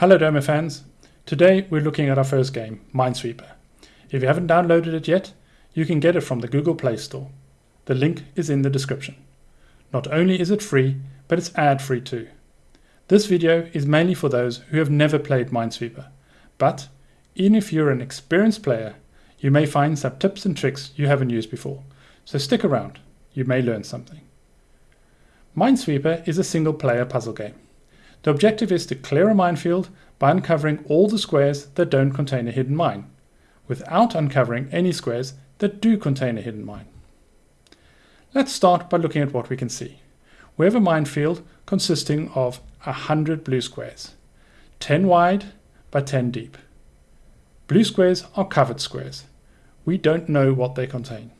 Hello Doma fans. Today we're looking at our first game, Minesweeper. If you haven't downloaded it yet, you can get it from the Google Play Store. The link is in the description. Not only is it free, but it's ad-free too. This video is mainly for those who have never played Minesweeper, but even if you're an experienced player, you may find some tips and tricks you haven't used before, so stick around, you may learn something. Minesweeper is a single player puzzle game. The objective is to clear a minefield by uncovering all the squares that don't contain a hidden mine, without uncovering any squares that do contain a hidden mine. Let's start by looking at what we can see. We have a minefield consisting of 100 blue squares, 10 wide by 10 deep. Blue squares are covered squares. We don't know what they contain.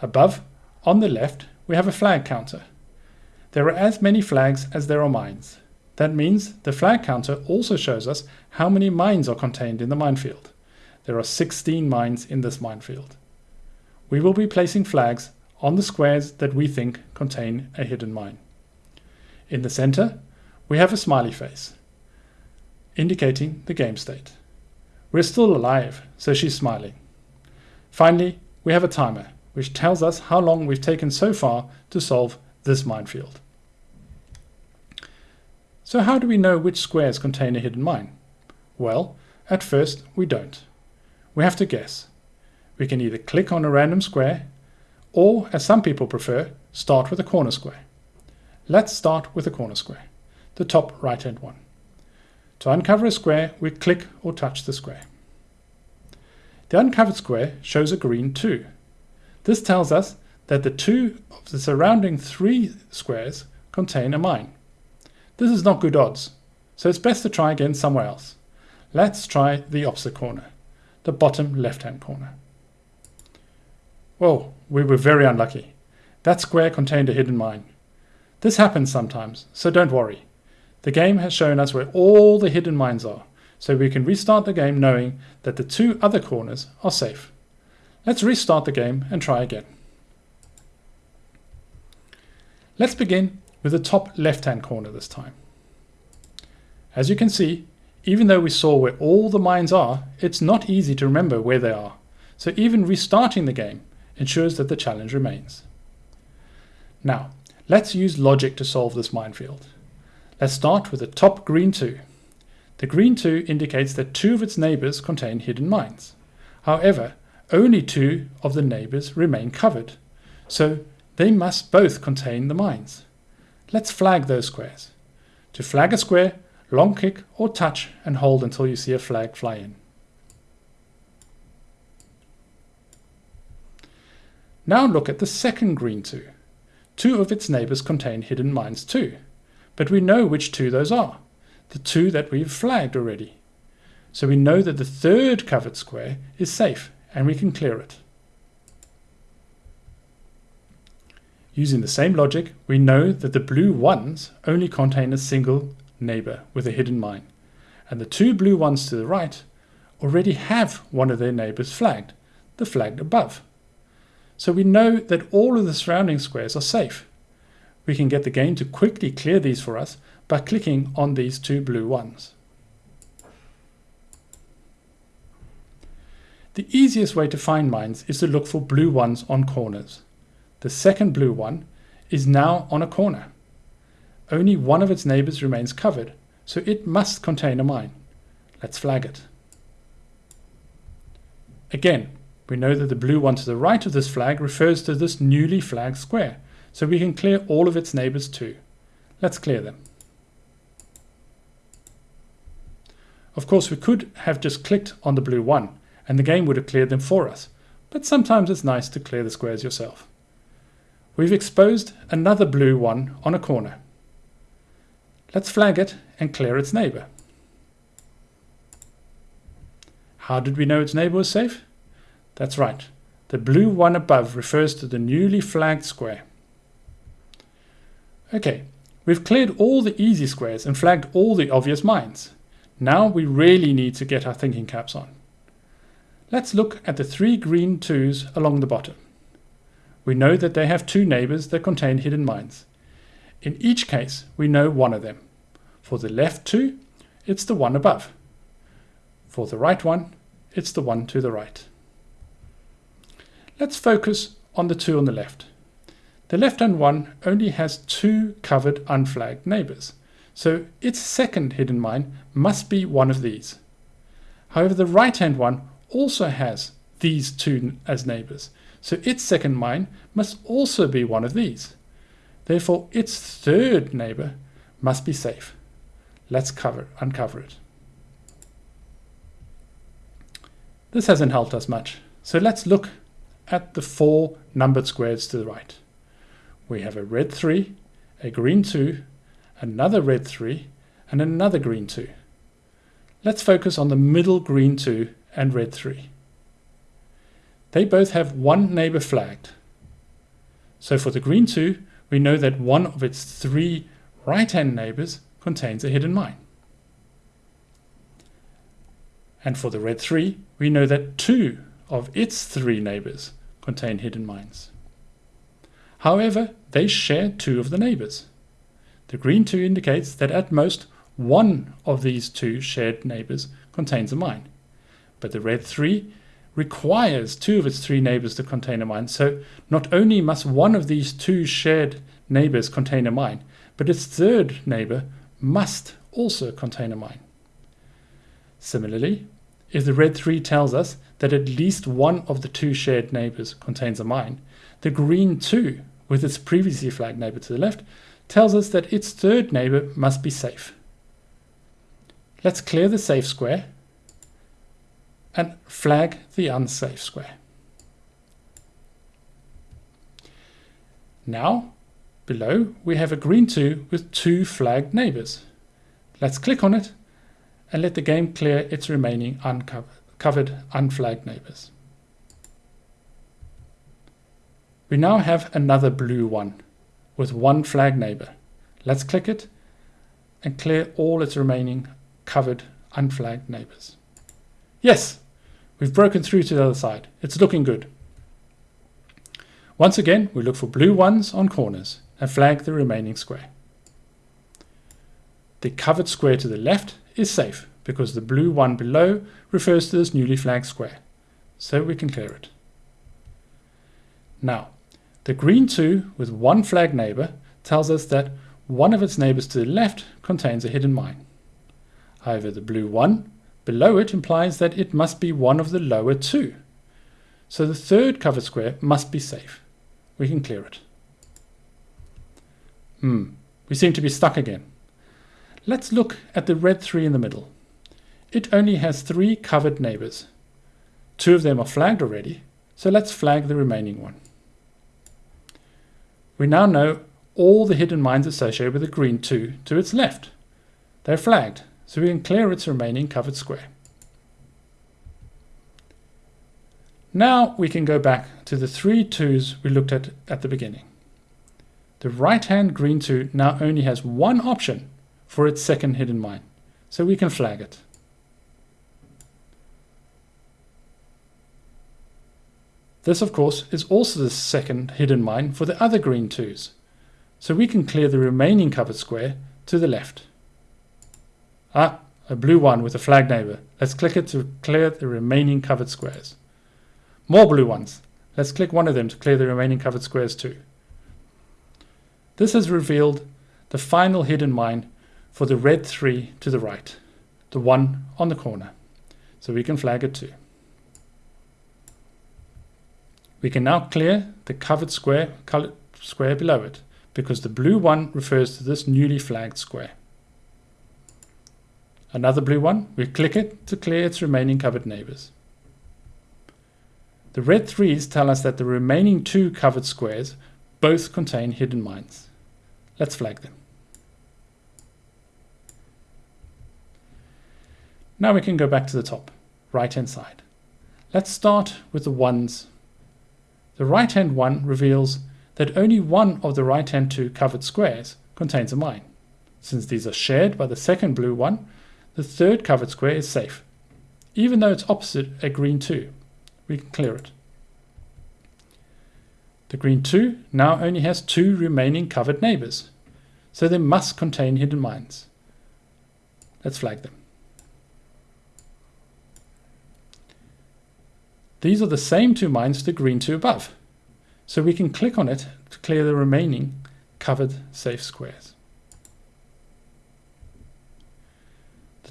Above, on the left, we have a flag counter. There are as many flags as there are mines. That means the flag counter also shows us how many mines are contained in the minefield. There are 16 mines in this minefield. We will be placing flags on the squares that we think contain a hidden mine. In the center, we have a smiley face, indicating the game state. We're still alive, so she's smiling. Finally, we have a timer, which tells us how long we've taken so far to solve this minefield. So how do we know which squares contain a hidden mine? Well, at first we don't. We have to guess. We can either click on a random square, or as some people prefer, start with a corner square. Let's start with a corner square, the top right hand one. To uncover a square, we click or touch the square. The uncovered square shows a green 2. This tells us that the two of the surrounding three squares contain a mine. This is not good odds, so it's best to try again somewhere else. Let's try the opposite corner, the bottom left-hand corner. Whoa, we were very unlucky. That square contained a hidden mine. This happens sometimes, so don't worry. The game has shown us where all the hidden mines are, so we can restart the game knowing that the two other corners are safe. Let's restart the game and try again. Let's begin with the top left-hand corner this time. As you can see, even though we saw where all the mines are, it's not easy to remember where they are, so even restarting the game ensures that the challenge remains. Now, let's use logic to solve this minefield. Let's start with the top green 2. The green 2 indicates that two of its neighbors contain hidden mines. However, only two of the neighbors remain covered, so they must both contain the mines. Let's flag those squares. To flag a square, long click or touch and hold until you see a flag fly in. Now look at the second green 2. Two of its neighbors contain hidden mines too, but we know which two those are, the two that we've flagged already. So we know that the third covered square is safe and we can clear it. Using the same logic, we know that the blue ones only contain a single neighbor with a hidden mine, and the two blue ones to the right already have one of their neighbors flagged, the flag above. So we know that all of the surrounding squares are safe. We can get the game to quickly clear these for us by clicking on these two blue ones. The easiest way to find mines is to look for blue ones on corners. The second blue one is now on a corner. Only one of its neighbors remains covered, so it must contain a mine. Let's flag it. Again, we know that the blue one to the right of this flag refers to this newly flagged square, so we can clear all of its neighbors too. Let's clear them. Of course, we could have just clicked on the blue one, and the game would have cleared them for us, but sometimes it's nice to clear the squares yourself. We've exposed another blue one on a corner. Let's flag it and clear its neighbor. How did we know its neighbor was safe? That's right. The blue one above refers to the newly flagged square. Okay, we've cleared all the easy squares and flagged all the obvious mines. Now we really need to get our thinking caps on. Let's look at the three green twos along the bottom we know that they have two neighbors that contain hidden mines. In each case, we know one of them. For the left two, it's the one above. For the right one, it's the one to the right. Let's focus on the two on the left. The left-hand one only has two covered unflagged neighbors, so its second hidden mine must be one of these. However, the right-hand one also has these two as neighbors, so its second mine must also be one of these. Therefore, its third neighbor must be safe. Let's cover, uncover it. This hasn't helped us much, so let's look at the four numbered squares to the right. We have a red 3, a green 2, another red 3, and another green 2. Let's focus on the middle green 2 and red 3. They both have one neighbor flagged. So for the green 2, we know that one of its three right-hand neighbors contains a hidden mine. And for the red 3, we know that two of its three neighbors contain hidden mines. However, they share two of the neighbors. The green 2 indicates that at most one of these two shared neighbors contains a mine. But the red 3 requires two of its three neighbors to contain a mine. So not only must one of these two shared neighbors contain a mine, but its third neighbor must also contain a mine. Similarly, if the red 3 tells us that at least one of the two shared neighbors contains a mine, the green 2, with its previously flagged neighbor to the left, tells us that its third neighbor must be safe. Let's clear the safe square and flag the unsafe square. Now, below, we have a green 2 with two flagged neighbors. Let's click on it and let the game clear its remaining uncovered unflagged neighbors. We now have another blue one with one flag neighbor. Let's click it and clear all its remaining covered unflagged neighbors. Yes, we've broken through to the other side. It's looking good. Once again, we look for blue ones on corners and flag the remaining square. The covered square to the left is safe because the blue one below refers to this newly flagged square. So we can clear it. Now, the green 2 with one flag neighbor tells us that one of its neighbors to the left contains a hidden mine. However, the blue 1 below it implies that it must be one of the lower two. So the third covered square must be safe. We can clear it. Hmm, we seem to be stuck again. Let's look at the red 3 in the middle. It only has three covered neighbors. Two of them are flagged already, so let's flag the remaining one. We now know all the hidden mines associated with the green 2 to its left. They're flagged, so we can clear its remaining covered square. Now we can go back to the three 2s we looked at at the beginning. The right-hand green 2 now only has one option for its second hidden mine, so we can flag it. This, of course, is also the second hidden mine for the other green 2s, so we can clear the remaining covered square to the left. Ah, a blue one with a flag neighbor. Let's click it to clear the remaining covered squares. More blue ones. Let's click one of them to clear the remaining covered squares too. This has revealed the final hidden mine for the red 3 to the right, the one on the corner. So we can flag it too. We can now clear the covered square, colored square below it because the blue one refers to this newly flagged square. Another blue one, we click it to clear its remaining covered neighbors. The red threes tell us that the remaining two covered squares both contain hidden mines. Let's flag them. Now we can go back to the top, right hand side. Let's start with the ones the right-hand one reveals that only one of the right-hand two covered squares contains a mine. Since these are shared by the second blue one, the third covered square is safe, even though it's opposite a green 2. We can clear it. The green 2 now only has two remaining covered neighbors, so they must contain hidden mines. Let's flag them. These are the same two mines the green two above, so we can click on it to clear the remaining covered safe squares.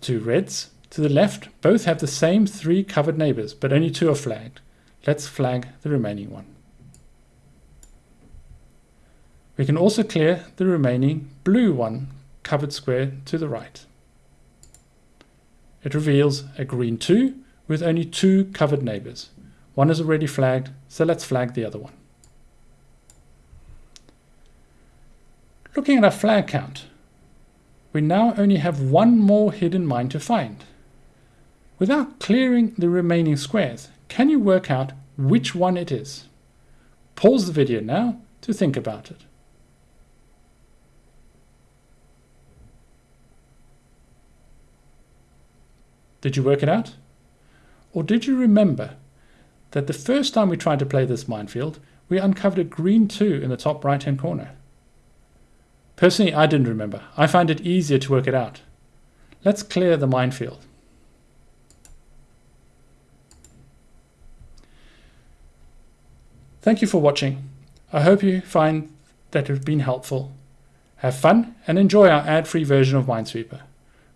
Two reds to the left both have the same three covered neighbors, but only two are flagged. Let's flag the remaining one. We can also clear the remaining blue one covered square to the right. It reveals a green 2 with only two covered neighbors. One is already flagged, so let's flag the other one. Looking at our flag count, we now only have one more hidden mine to find. Without clearing the remaining squares, can you work out which one it is? Pause the video now to think about it. Did you work it out? Or did you remember that the first time we tried to play this minefield, we uncovered a green 2 in the top right hand corner? Personally, I didn't remember. I find it easier to work it out. Let's clear the minefield. Thank you for watching. I hope you find that it has been helpful. Have fun and enjoy our ad-free version of Minesweeper.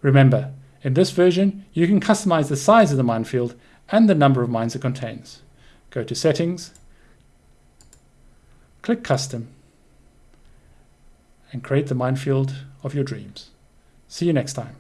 Remember, in this version, you can customize the size of the minefield and the number of mines it contains. Go to Settings, click Custom, and create the minefield of your dreams. See you next time.